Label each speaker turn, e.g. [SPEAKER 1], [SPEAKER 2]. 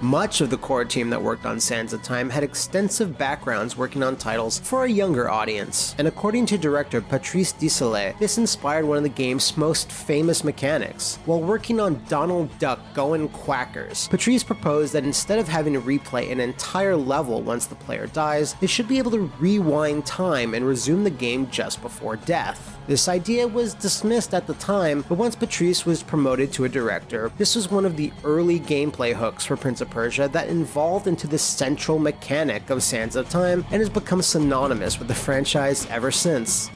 [SPEAKER 1] Much of the core team that worked on Sands of Time had extensive backgrounds working on titles for a younger audience, and according to director Patrice Désilets, this inspired one of the game's most famous mechanics. While working on Donald Duck Goin' Quackers, Patrice proposed that instead of having to replay an entire level once the player dies, they should be able to rewind time and resume the game just before death. This idea was dismissed at the time, but once Patrice was promoted to a director, this was one of the early gameplay hooks for Prince of Persia that evolved into the central mechanic of Sands of Time and has become synonymous with the franchise ever since.